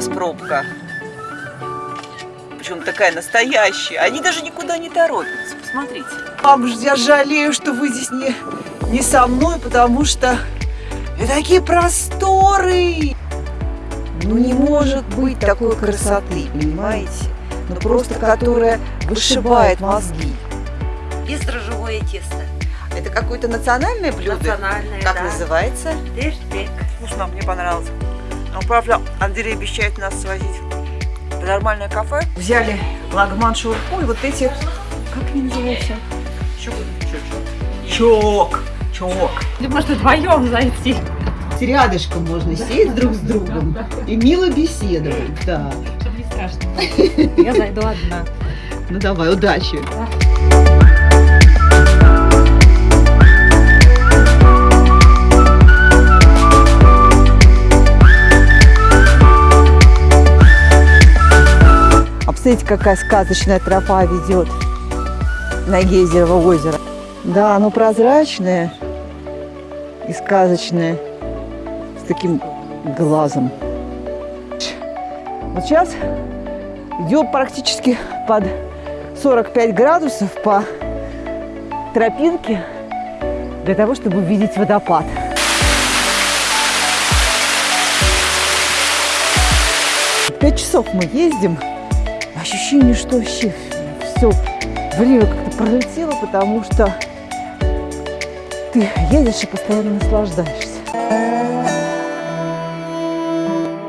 нас пробка. Причем такая настоящая. Они даже никуда не торопятся. Посмотрите. Мам, я жалею, что вы здесь не, не со мной, потому что такие просторы. Ну не может быть такой красоты, понимаете? Ну просто которая вышибает мозги. Бездрожжевое тесто. Это какое-то национальное блюдо? Национальное, Как да. называется? Дерштек. Вкусно, мне понравилось. Правда, Андрей обещает нас свозить в нормальное кафе. Взяли лагман шаурму и вот эти... Как они называются? Чок. Чок. Или можно вдвоем зайти. Рядышком можно сесть друг с другом и мило беседовать, да. Чтобы не страшно. Я зайду одна. Ну давай, удачи. А посмотрите, какая сказочная тропа ведет на Гейзерово озеро. Да, оно прозрачное и сказочное, с таким глазом. Вот сейчас идем практически под 45 градусов по тропинке для того, чтобы увидеть водопад. Пять часов мы ездим. Ощущение, что вообще все время как-то пролетело, потому что ты едешь и постоянно наслаждаешься.